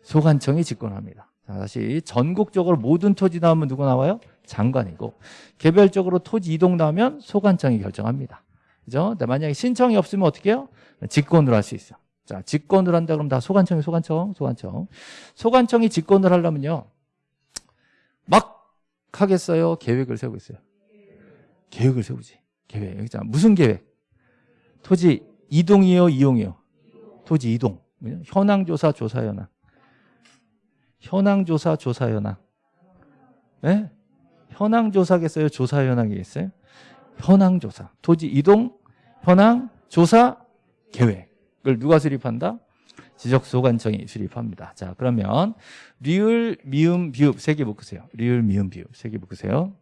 소관청이 직권합니다. 자, 다시 전국적으로 모든 토지 나오면 누구 나와요? 장관이고 개별적으로 토지 이동 나오면 소관청이 결정합니다. 그죠? 근데 만약에 신청이 없으면 어떻게 해요? 직권으로 할 수 있어. 자, 직권을 한다 그러면 다 소관청이 소관청, 소관청. 소관청이 직권을 하려면요. 막 하겠어요? 계획을 세우고 있어요. 계획을 세우지. 계획. 자, 무슨 계획? 토지 이동이요, 이용이요? 토지 이동. 현황조사, 조사 현황. 현황조사, 조사 현황. 네? 현황조사겠어요? 조사 현황이겠어요? 현황조사. 토지 이동, 현황, 조사, 계획을 누가 수립한다? 지적소관청이 수립합니다. 자, 그러면 리을, 미음, 비읍 세 개 묶으세요. 리을, 미음, 비읍 세 개 묶으세요.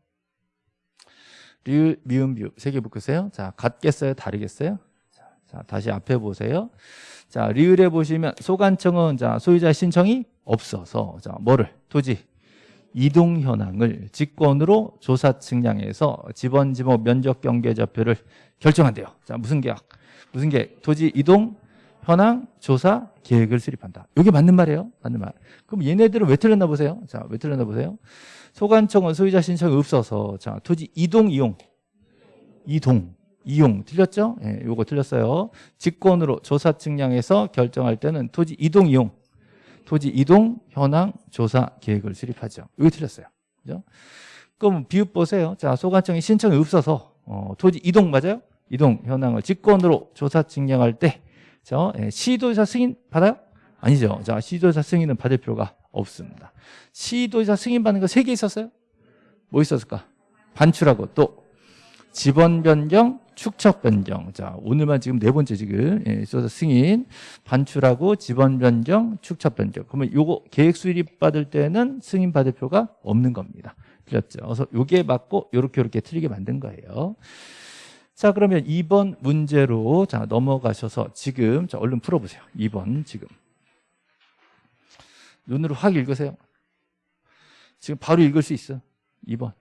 리을, 미음, 비읍 세 개 묶으세요. 자, 같겠어요? 다르겠어요? 자, 자, 다시 앞에 보세요. 자, 리을에 보시면 소관청은 자, 소유자 신청이 없어서 자, 뭐를? 토지 이동 현황을 직권으로 조사 측량해서 지번 지목 면적 경계 좌표를 결정한대요. 자, 무슨 계약? 무슨 계약? 토지 이동 현황 조사 계획을 수립한다. 이게 맞는 말이에요. 맞는 말. 그럼 얘네들은 왜 틀렸나 보세요. 자, 왜 틀렸나 보세요. 소관청은 소유자 신청이 없어서 자, 토지 이동 이용 이동 이용 틀렸죠? 예, 요거 틀렸어요. 직권으로 조사 측량해서 결정할 때는 토지 이동 이용 토지 이동 현황 조사 계획을 수립하죠. 이거 틀렸어요. 그죠? 그럼 비읍 보세요. 자, 소관청이 신청이 없어서 어, 토지 이동 맞아요? 이동 현황을 직권으로 조사 측량할 때 저, 예, 시도의사 승인 받아요? 아니죠. 자, 시도의사 승인은 받을 필요가 없습니다. 시도의사 승인 받는 거 세 개 있었어요? 뭐 있었을까? 반출하고 또 지번 변경, 축척 변경. 자, 오늘만 지금 네 번째 지금 예, 있어서 승인, 반출하고 지번 변경, 축척 변경. 그러면 요거 계획 수립 받을 때는 승인 받을 필요가 없는 겁니다. 틀렸죠. 그래서 요게 맞고 요렇게 요렇게 틀리게 만든 거예요. 자, 그러면 2번 문제로 자, 넘어가셔서 지금 자, 얼른 풀어 보세요. 2번 지금. 눈으로 확 읽으세요. 지금 바로 읽을 수 있어. 2번.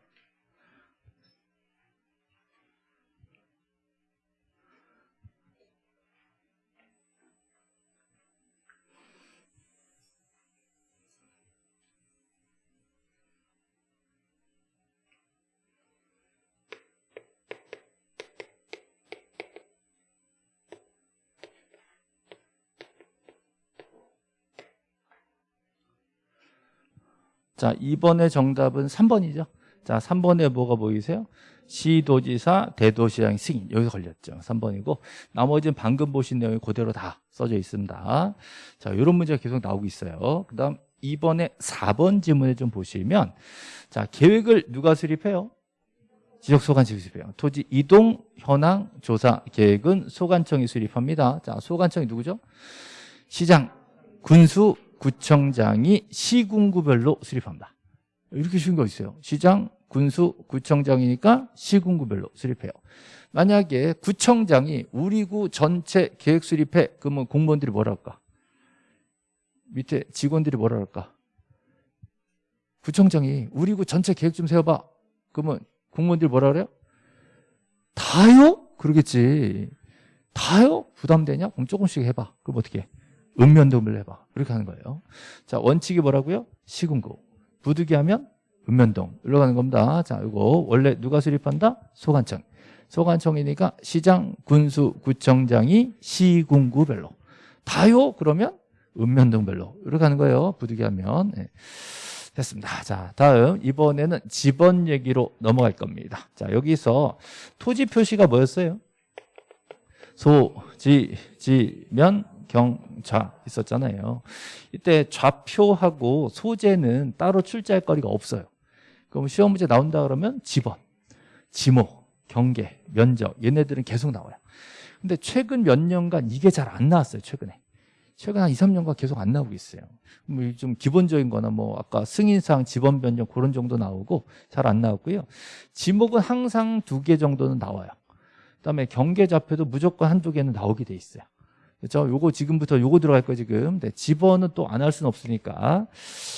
자, 2번의 정답은 3번이죠. 자, 3번에 뭐가 보이세요? 시도지사, 대도시장 승인. 여기서 걸렸죠. 3번이고. 나머지는 방금 보신 내용이 그대로 다 써져 있습니다. 자, 이런 문제가 계속 나오고 있어요. 그 다음 2번에 4번 지문을 좀 보시면 자, 계획을 누가 수립해요? 지적 소관청이 수립해요. 토지 이동 현황 조사 계획은 소관청이 수립합니다. 자, 소관청이 누구죠? 시장, 군수, 구청장이 시군구별로 수립합니다. 이렇게 쉬운 거 있어요. 시장, 군수, 구청장이니까 시군구별로 수립해요. 만약에 구청장이 우리 구 전체 계획 수립해 그러면 공무원들이 뭐라 할까? 밑에 직원들이 뭐라 할까? 구청장이 우리 구 전체 계획 좀 세워봐. 그러면 공무원들이 뭐라 그래요? 다요? 그러겠지. 다요? 부담되냐? 그럼 조금씩 해봐. 그럼 어떻게 해? 읍면동을 해봐. 그렇게 하는 거예요. 자, 원칙이 뭐라고요? 시군구. 부득이 하면 읍면동. 일로 가는 겁니다. 자, 이거 원래 누가 수립한다? 소관청. 소관청이니까 시장, 군수, 구청장이 시군구별로 다요 그러면 읍면동별로 이렇게 하는 거예요 부득이하면 네. 됐습니다 자 다음 이번에는 집원 얘기로 넘어갈 겁니다 자 여기서 토지 표시가 뭐였어요? 소, 지, 지면, 경좌 있었잖아요. 이때 좌표하고 소재는 따로 출제할 거리가 없어요. 그럼 시험 문제 나온다 그러면 지번, 지목, 경계, 면적 얘네들은 계속 나와요. 근데 최근 몇 년간 이게 잘 안 나왔어요 최근에. 최근 한 2, 3년간 계속 안 나오고 있어요. 뭐 좀 기본적인 거나 뭐 아까 승인상 지번 변경 그런 정도 나오고 잘 안 나왔고요. 지목은 항상 두 개 정도는 나와요. 그다음에 경계 좌표도 무조건 한두 개는 나오게 돼 있어요 그렇죠? 요거 지금부터 요거 들어갈 거 지금. 네, 집어는 또 안 할 수는 없으니까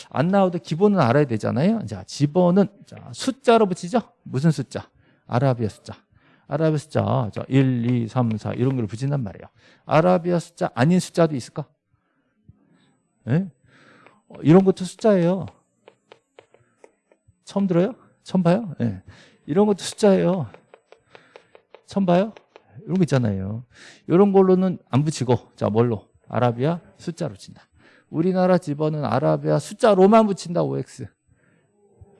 안 나와도 기본은 알아야 되잖아요. 자, 집어는 자, 숫자로 붙이죠. 무슨 숫자? 아라비아 숫자. 아라비아 숫자. 자, 1, 2, 3, 4 이런 걸 붙인단 말이에요. 아라비아 숫자 아닌 숫자도 있을까? 네? 어, 이런 것도 숫자예요. 처음 들어요? 처음 봐요? 네. 이런 것도 숫자예요. 처음 봐요? 이런 거 있잖아요. 이런 걸로는 안 붙이고 자 뭘로? 아라비아 숫자로 친다. 우리나라 집어는 아라비아 숫자로만 붙인다. OX.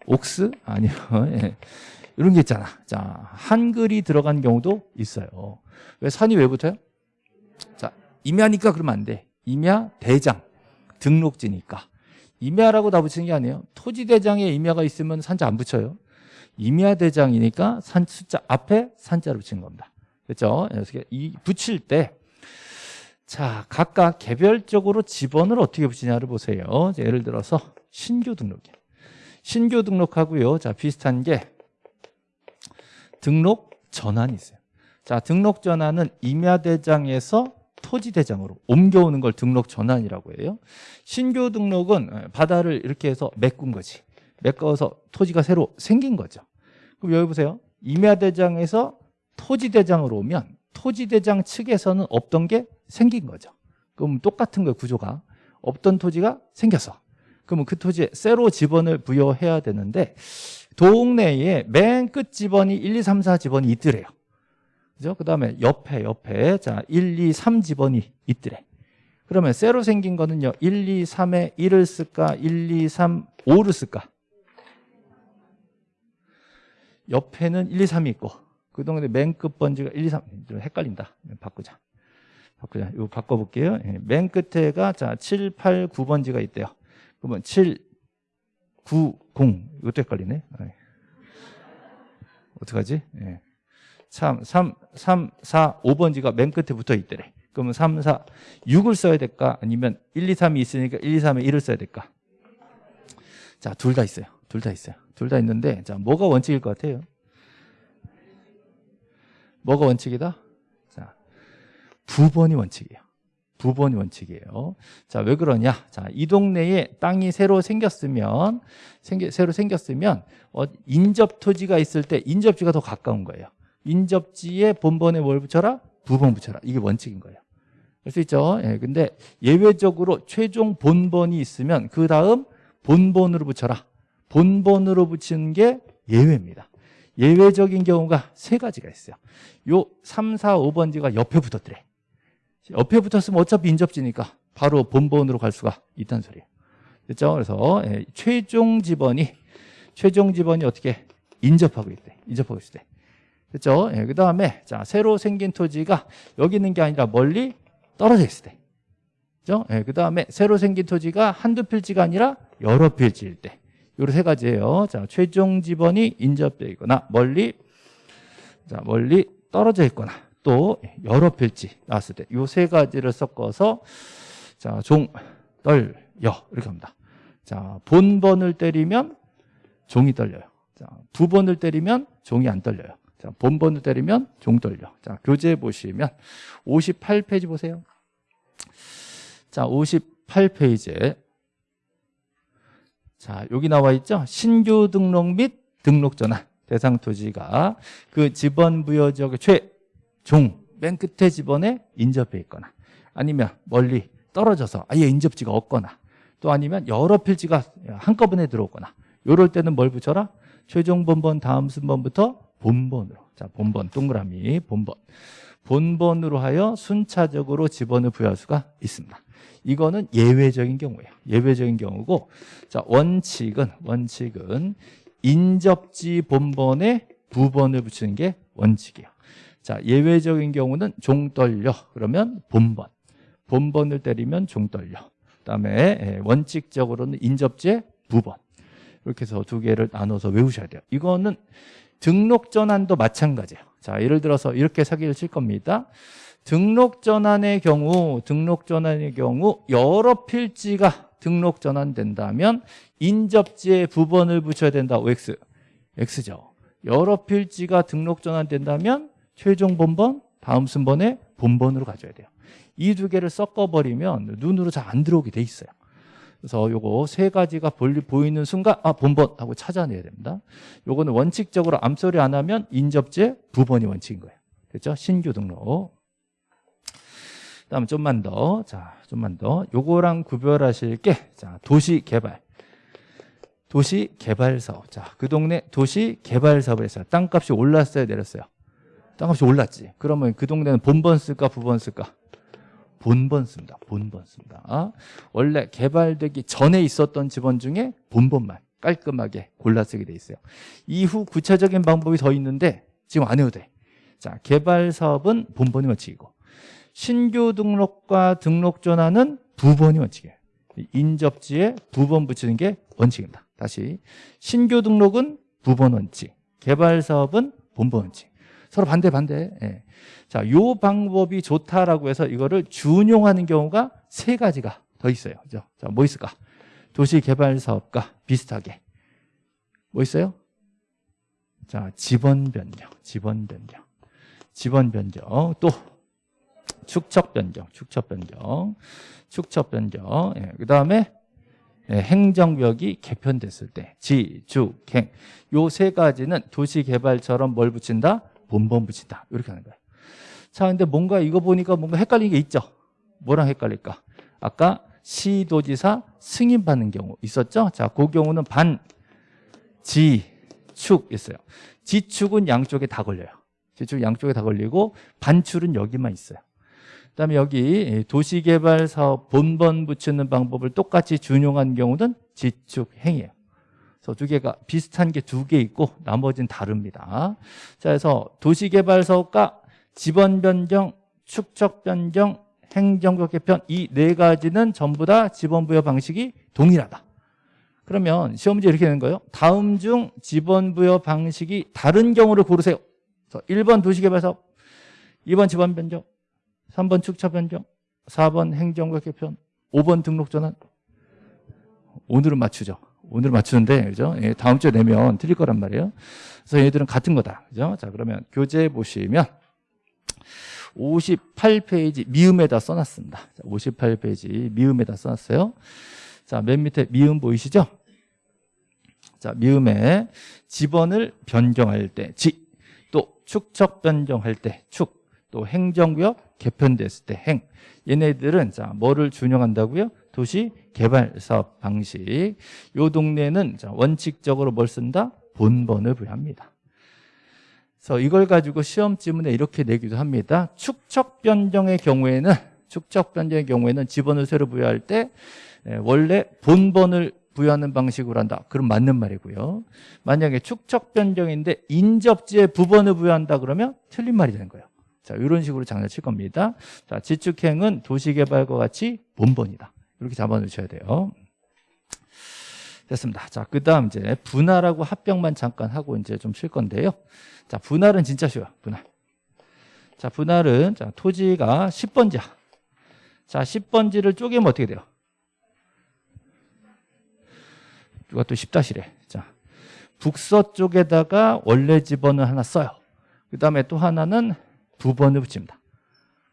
옥스? 아니요. 예. 이런 게 있잖아. 자 한글이 들어간 경우도 있어요. 왜 산이 왜 붙어요? 자 임야니까 그러면 안 돼. 임야 대장 등록지니까. 임야라고 다 붙이는 게 아니에요. 토지대장에 임야가 있으면 산자 안 붙여요. 임야대장이니까 산 숫자 앞에 산자로 붙이는 겁니다. 그렇죠? 이 붙일 때 자, 각각 개별적으로 지번을 어떻게 붙이냐를 보세요. 자, 예를 들어서 신규 등록이에요. 신규 등록하고요. 자, 비슷한 게 등록 전환이 있어요. 자, 등록 전환은 임야대장에서 토지대장으로 옮겨오는 걸 등록 전환이라고 해요. 신규 등록은 바다를 이렇게 해서 메꾼 거지. 메꿔서 토지가 새로 생긴 거죠. 그럼 여기 보세요. 임야대장에서 토지대장으로 오면 토지대장 측에서는 없던 게 생긴 거죠. 그럼 똑같은 거예요, 구조가. 없던 토지가 생겼어. 그러면 그 토지에 새로 지번을 부여해야 되는데 동네에 맨 끝 지번이 1, 2, 3, 4 지번이 있더래요. 그죠? 그 다음에 옆에, 옆에, 자, 1, 2, 3 지번이 있더래. 그러면 새로 생긴 거는요, 1, 2, 3에 1을 쓸까, 1, 2, 3, 5를 쓸까? 옆에는 1, 2, 3이 있고, 그 동안에 맨 끝 번지가 1, 2, 3. 좀 헷갈린다. 바꾸자. 바꾸자. 이거 바꿔볼게요. 예, 맨 끝에가 자 7, 8, 9번지가 있대요. 그러면 7, 9, 0. 이것도 헷갈리네. 예. 어떡하지? 예. 3, 3, 3, 4, 5번지가 맨 끝에 붙어 있대래. 그러면 3, 4, 6을 써야 될까? 아니면 1, 2, 3이 있으니까 1, 2, 3에 1을 써야 될까? 자, 둘 다 있어요. 둘 다 있어요. 둘 다 있는데, 자, 뭐가 원칙일 것 같아요? 뭐가 원칙이다? 자, 부번이 원칙이에요. 부번이 원칙이에요. 자, 왜 그러냐? 자, 이 동네에 땅이 새로 생겼으면, 생겨, 새로 생겼으면, 어, 인접 토지가 있을 때 인접지가 더 가까운 거예요. 인접지에 본번에 뭘 붙여라? 부번 붙여라. 이게 원칙인 거예요. 할수 있죠? 예, 근데 예외적으로 최종 본번이 있으면 그 다음 본번으로 붙여라. 본번으로 붙이는 게 예외입니다. 예외적인 경우가 세 가지가 있어요. 요 3, 4, 5번지가 옆에 붙었더래. 옆에 붙었으면 어차피 인접지니까 바로 본번으로 갈 수가 있다는 소리예요. 그렇죠? 그래서 예, 최종 지번이 최종 지번이 어떻게 인접하고 있대. 인접하고 있을 때. 그렇죠? 예, 그다음에 자, 새로 생긴 토지가 여기 있는 게 아니라 멀리 떨어져 있을 때. 그렇죠? 예, 그다음에 새로 생긴 토지가 한두 필지가 아니라 여러 필지일 때. 요런 세 가지예요. 자, 최종 지번이 인접되어 있거나 멀리 자, 멀리 떨어져 있거나 또 여러 필지 나왔을 때 요 세 가지를 섞어서 자, 종, 떨, 여 이렇게 합니다. 자, 본번을 때리면 종이 떨려요. 자, 두 번을 때리면 종이 안 떨려요. 자, 본번을 때리면 종 떨려. 자, 교재 보시면 58페이지 보세요. 자, 58페이지에 자, 여기 나와 있죠? 신규 등록 및 등록 전환 대상 토지가 그 지번 부여 지역의 최종 맨 끝에 지번에 인접해 있거나 아니면 멀리 떨어져서 아예 인접지가 없거나 또 아니면 여러 필지가 한꺼번에 들어오거나 이럴 때는 뭘 붙여라? 최종 번번 다음 순번부터 본번으로. 자, 본번, 동그라미, 본번. 본번으로 하여 순차적으로 지번을 부여할 수가 있습니다. 이거는 예외적인 경우예요. 예외적인 경우고, 자, 원칙은, 원칙은 인접지 본번에 부번을 붙이는 게 원칙이에요. 자, 예외적인 경우는 종 떨려. 그러면 본번. 본번을 때리면 종 떨려. 그다음에 예, 원칙적으로는 인접지에 부번. 이렇게 해서 두 개를 나눠서 외우셔야 돼요. 이거는 등록 전환도 마찬가지예요. 자, 예를 들어서 이렇게 사기를 칠 겁니다. 등록 전환의 경우, 등록 전환의 경우 여러 필지가 등록 전환된다면 인접지에 부번을 붙여야 된다. OX. X죠. 여러 필지가 등록 전환된다면 최종 본번, 다음 순번에 본번으로 가져야 돼요. 이 두 개를 섞어버리면 눈으로 잘 안 들어오게 돼 있어요. 그래서 요거 세 가지가 보이는 순간 아 본번 하고 찾아내야 됩니다. 요거는 원칙적으로 암소리 안 하면 인접제 부번이 원칙인 거예요. 됐죠? 신규 등록. 다음 좀만 더. 자, 좀만 더. 요거랑 구별하실 게 자, 도시 개발. 도시 개발 사업. 자, 그 동네 도시 개발 사업을 했어요. 땅값이 올랐어요, 내렸어요. 땅값이 올랐지. 그러면 그 동네는 본번 쓸까, 부번 쓸까? 본번 씁니다. 본번 씁니다. 아, 원래 개발되기 전에 있었던 지번 중에 본번만 깔끔하게 골라 쓰게 돼 있어요. 이후 구체적인 방법이 더 있는데 지금 안 해도 돼. 자, 개발 사업은 본번이 원칙이고 신규 등록과 등록 전환은 부번이 원칙이에요. 인접지에 부번 붙이는 게 원칙입니다. 다시 신규 등록은 부번 원칙, 개발 사업은 본번 원칙. 서로 반대 반대. 예. 자, 요 방법이 좋다라고 해서 이거를 준용하는 경우가 세 가지가 더 있어요. 그죠? 자, 뭐 있을까? 도시 개발 사업과 비슷하게. 뭐 있어요? 자, 지번 변경, 지번 변경. 지번 변경. 또 축척 변경, 축척 변경. 축척 변경. 예. 그 다음에 예, 행정벽이 개편됐을 때 지, 주, 행. 요 세 가지는 도시 개발처럼 뭘 붙인다? 본번 붙인다. 이렇게 하는 거예요. 자, 근데 뭔가 이거 보니까 뭔가 헷갈리는 게 있죠? 뭐랑 헷갈릴까? 아까 시도지사 승인받는 경우 있었죠? 자, 그 경우는 반, 지, 축 있어요. 지축은 양쪽에 다 걸려요. 지축 양쪽에 다 걸리고 반출은 여기만 있어요. 그다음에 여기 도시개발사업 본번 붙이는 방법을 똑같이 준용한 경우는 지축행이에요. 그래서 두 개가 비슷한 게 두 개 있고 나머지는 다릅니다. 자, 그래서 도시개발 사업과 지번 변경, 축적 변경, 행정적 개편 이 네 가지는 전부 다 지번 부여 방식이 동일하다. 그러면 시험 문제 이렇게 되는 거예요. 다음 중 지번 부여 방식이 다른 경우를 고르세요. 그래서 1번 도시개발 사업, 2번 지번 변경, 3번 축적 변경, 4번 행정적 개편, 5번 등록 전환. 오늘은 맞추죠. 오늘 맞추는데 그죠? 예, 다음 주에 내면 틀릴 거란 말이에요. 그래서 얘들은 같은 거다. 그죠? 자, 그러면 교재 보시면 58페이지 미음에다 써놨습니다. 58페이지 미음에다 써놨어요. 자, 맨 밑에 미음 보이시죠? 자, 미음에 지번을 변경할 때 지, 또 축척 변경할 때 축, 또 행정구역 개편됐을 때 행. 얘네들은 자, 뭐를 준용한다고요? 도시 개발 사업 방식. 요 동네는 자, 원칙적으로 뭘 쓴다? 본번을 부여합니다. 그래서 이걸 가지고 시험 지문에 이렇게 내기도 합니다. 축척 변경의 경우에는 축척 변경의 경우에는 지번을 새로 부여할 때 예, 원래 본번을 부여하는 방식으로 한다. 그럼 맞는 말이고요. 만약에 축척 변경인데 인접지에 부번을 부여한다 그러면 틀린 말이 되는 거예요. 자, 이런 식으로 장난칠 겁니다. 자, 지축행은 도시개발과 같이 본번이다. 이렇게 잡아놓으셔야 돼요. 됐습니다. 자, 그 다음 이제 분할하고 합병만 잠깐 하고 이제 좀칠 건데요. 자, 분할은 진짜 쉬워요. 분할. 자, 분할은 자, 토지가 10번지야. 자, 10번지를 쪼개면 어떻게 돼요? 누가 또 10다시래. 자, 북서쪽에다가 원래 집어는 하나 써요. 그 다음에 또 하나는 두 번을 붙입니다.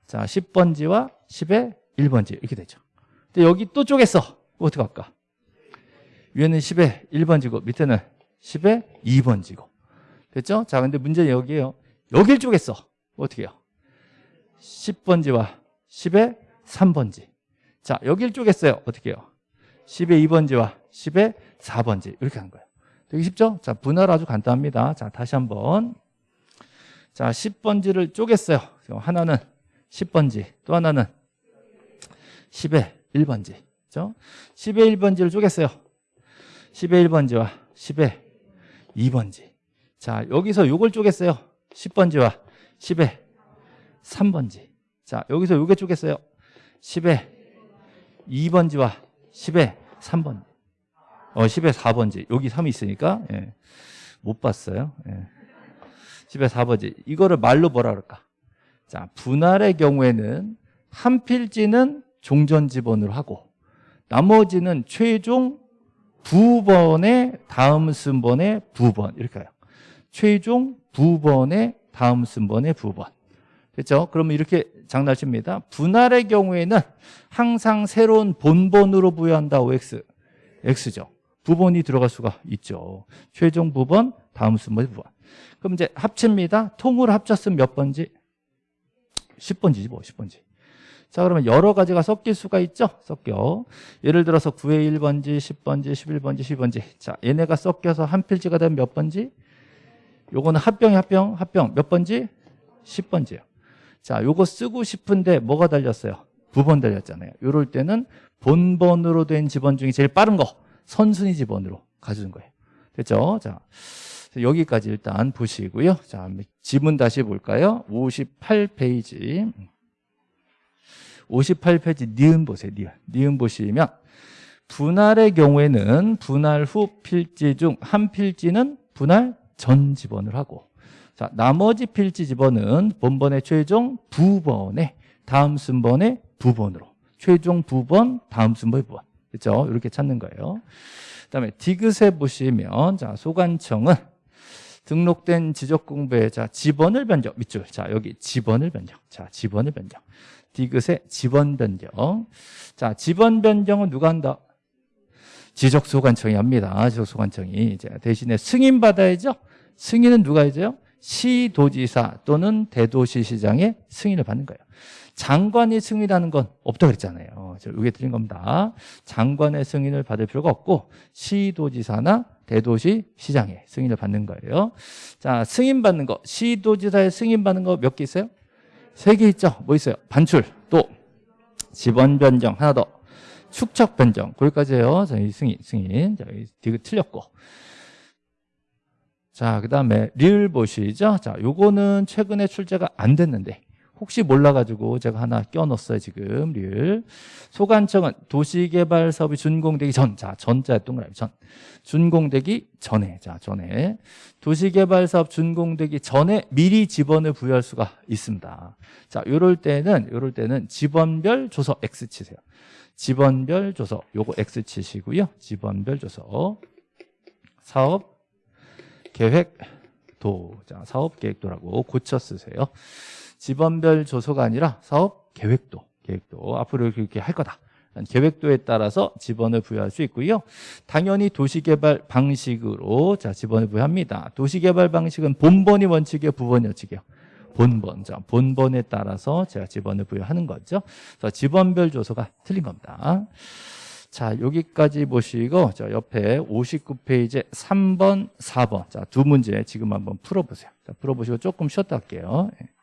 자, 10번지와 10의 1번지 이렇게 되죠. 근데 여기 또 쪼갰어. 어떻게 할까? 위에는 10의 1번지고 밑에는 10의 2번지고. 됐죠? 자, 근데 문제는 여기에요. 여길 쪼갰어. 어떻게 해요? 10번지와 10의 3번지. 자, 여길 쪼갰어요. 어떻게 해요? 10의 2번지와 10의 4번지. 이렇게 하는 거예요. 되게 쉽죠? 자, 분할 아주 간단합니다. 자, 다시 한번. 자, 10번지를 쪼갰어요. 하나는 10번지, 또 하나는 10의 1번지. 그죠? 10의 1번지를 쪼갰어요. 10의 1번지와 10의 2번지. 자, 여기서 요걸 쪼갰어요. 10번지와 10의 3번지. 자, 여기서 요게 쪼갰어요. 10의 2번지와 10의 3번지. 어, 10의 4번지. 여기 3이 있으니까, 예. 못 봤어요. 예. 10의 4번지. 이거를 말로 뭐라 그럴까? 자, 분할의 경우에는 한 필지는 종전 지번으로 하고, 나머지는 최종 부번의 다음 순번의 부번. 이렇게 해요. 최종 부번의 다음 순번의 부번. 그렇죠? 그러면 이렇게 장난칩니다. 분할의 경우에는 항상 새로운 본번으로 부여한다. OX. X죠. 부번이 들어갈 수가 있죠. 최종 부번, 다음 순번의 부번. 그럼 이제 합칩니다. 통으로 합쳤으면 몇 번지? 10번지지 뭐 10번지. 자 그러면 여러 가지가 섞일 수가 있죠. 섞여. 예를 들어서 9의 1번지, 10번지, 11번지, 12번지. 자 얘네가 섞여서 한 필지가 되면 몇 번지? 요거는 합병이 합병, 합병 몇 번지? 10번지예요. 자 요거 쓰고 싶은데 뭐가 달렸어요? 부번 달렸잖아요. 요럴 때는 본번으로 된 지번 중에 제일 빠른 거 선순위 지번으로 가져준 거예요. 됐죠? 자 여기까지 일단 보시고요. 자 지문 다시 볼까요? 58페이지 58페이지 니은 보세요. 니은. 니은 보시면 분할의 경우에는 분할 후 필지 중 한 필지는 분할 전 지번을 하고 자 나머지 필지 지번은 본번의 최종 부번의 다음 순번의 부번으로 최종 부번 다음 순번의 부번 그렇죠? 이렇게 찾는 거예요. 그다음에 디귿에 보시면 자 소관청은 등록된 지적공부의 자 지번을 변경 밑줄 자 여기 지번을 변경 자 지번을 변경. 디귿의 지번 변경. 자 지번 변경은 누가 한다? 지적소관청이 합니다. 지적소관청이 이제 대신에 승인 받아야죠. 승인은 누가 해줘요? 시도지사 또는 대도시시장의 승인을 받는 거예요. 장관이 승인하는 건 없다 그랬잖아요. 이게 틀린 겁니다. 장관의 승인을 받을 필요가 없고 시도지사나 대도시 시장의 승인을 받는 거예요. 자 승인 받는 거. 시도지사의 승인 받는 거 몇 개 있어요? 세 개 있죠? 뭐 있어요? 반출. 또 지번 변경 하나 더. 축척 변경. 거기까지예요. 자, 이 승인 승인. 자, 이거 틀렸고. 자, 그 다음에 리을 보시죠. 자, 요거는 최근에 출제가 안 됐는데 혹시 몰라가지고 제가 하나 껴넣었어요, 지금 리을. 소관청은 도시개발 사업이 준공되기 전, 자, 전자 동그라미 전. 준공되기 전에, 자, 전에. 도시개발 사업 준공되기 전에 미리 지번을 부여할 수가 있습니다. 자, 요럴 때는, 요럴 때는 지번별 조서 X 치세요. 지번별 조서, 요거 X 치시고요. 지번별 조서. 사업 계획 도 자 사업 계획도라고 고쳐 쓰세요. 지번별 조서가 아니라 사업 계획도 계획도 앞으로 이렇게 할 거다. 계획도에 따라서 지번을 부여할 수 있고요. 당연히 도시개발 방식으로 자 지번을 부여합니다. 도시개발 방식은 본번이 원칙이에요, 부번이 원칙이에요. 본번, 자 본번에 따라서 제가 지번을 부여하는 거죠. 그래서 지번별 조서가 틀린 겁니다. 자, 여기까지 보시고 저 옆에 59페이지 3번, 4번. 자, 두 문제 지금 한번 풀어 보세요. 자, 풀어 보시고 조금 쉬었다 할게요. 예.